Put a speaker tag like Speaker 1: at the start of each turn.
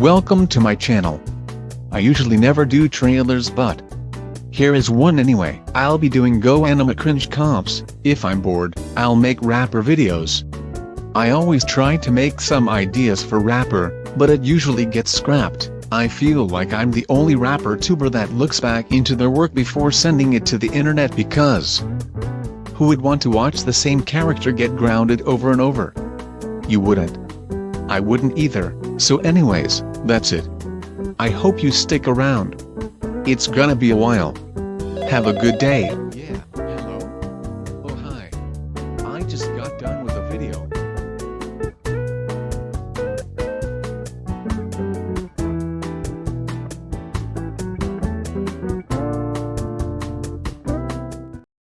Speaker 1: Welcome to my channel. I usually never do trailers but here is one anyway. I'll be doing Go Anime cringe comps, if I'm bored, I'll make Wrapper videos. I always try to make some ideas for Wrapper, but it usually gets scrapped. I feel like I'm the only Wrapper tuber that looks back into their work before sending it to the internet because who would want to watch the same character get grounded over and over? You wouldn't. I wouldn't either, so anyways, that's it. I hope you stick around. It's gonna be a while. Have a good day. Yeah, hello? Oh hi. I just got done with a video.